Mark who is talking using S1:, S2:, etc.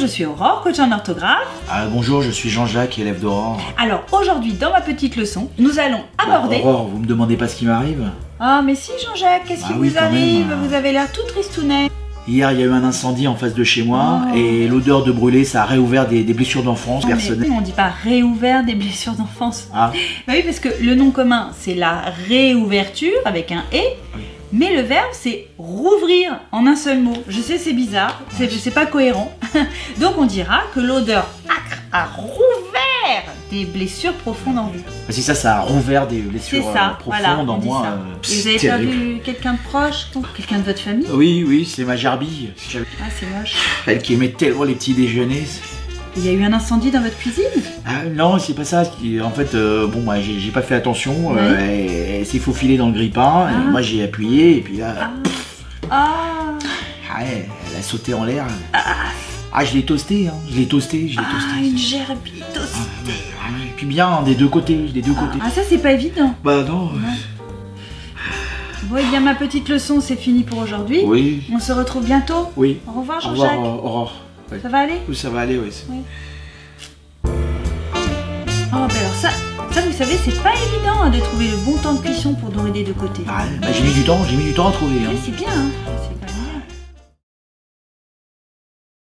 S1: je suis Aurore, coach en orthographe.
S2: Ah, bonjour, je suis Jean-Jacques, élève d'Aurore.
S1: Alors aujourd'hui, dans ma petite leçon, nous allons aborder...
S2: Bah, Aurore, vous me demandez pas ce qui m'arrive
S1: Ah mais si Jean-Jacques, qu'est-ce
S2: Bah
S1: qui
S2: oui,
S1: vous arrive
S2: même, hein.
S1: Vous avez l'air tout tristounet.
S2: Hier, il y a eu un incendie en face de chez moi
S1: Oh.
S2: et l'odeur de brûlé, ça a réouvert des, des blessures d'enfance
S1: mais
S2: personnelles.
S1: on dit pas réouvert des blessures d'enfance.
S2: Ah,
S1: Bah oui, parce que le nom commun, c'est la réouverture avec un « et
S2: Oui.
S1: Mais le verbe, c'est rouvrir en un seul mot. Je sais, c'est bizarre, c'est pas cohérent. Donc on dira que l'odeur acre a rouvert des blessures profondes en vous.
S2: si ça, ça a rouvert des blessures
S1: ça,
S2: euh, profondes
S1: voilà,
S2: en moi.
S1: ça.
S2: euh,
S1: Et vous avez perdu quelqu'un de proche Quelqu'un de votre famille?
S2: Oui, oui, c'est ma gerbille.
S1: Ah, c'est moche.
S2: Elle qui aimait tellement les petits déjeuners.
S1: Il y a eu un incendie dans votre cuisine
S2: Ah, non, c'est pas ça. En fait, euh, bon, moi, j'ai pas fait attention. euh, elle elle s'est faufilée dans le grille-pain.
S1: Ah.
S2: Moi, j'ai appuyé et puis là,
S1: Ah, ah.
S2: ah, elle, elle a sauté en l'air. Ah, je l'ai toasté, hein. Je l'ai toasté, je l'ai
S1: Ah,
S2: toasté.
S1: une gerbille toastée.
S2: Ah, Et puis bien, des deux côtés, des deux côtés.
S1: Ah, ça, c'est pas évident.
S2: Bah non.
S1: Bon, et bien, ma petite leçon, c'est fini pour aujourd'hui.
S2: Oui,
S1: On se retrouve bientôt.
S2: oui.
S1: Au revoir,
S2: Au revoir,
S1: Jean-Jacques.
S2: euh, Aurore.
S1: Ça va aller
S2: Oui, ça va aller, oui. c'est-
S1: Oh, ben alors ça, ça vous savez, c'est pas évident hein, de trouver le bon temps de cuisson pour dorer des deux côtés.
S2: Ah, bah, j'ai mis du temps, j'ai mis du temps à trouver. hein.
S1: C'est bien, hein.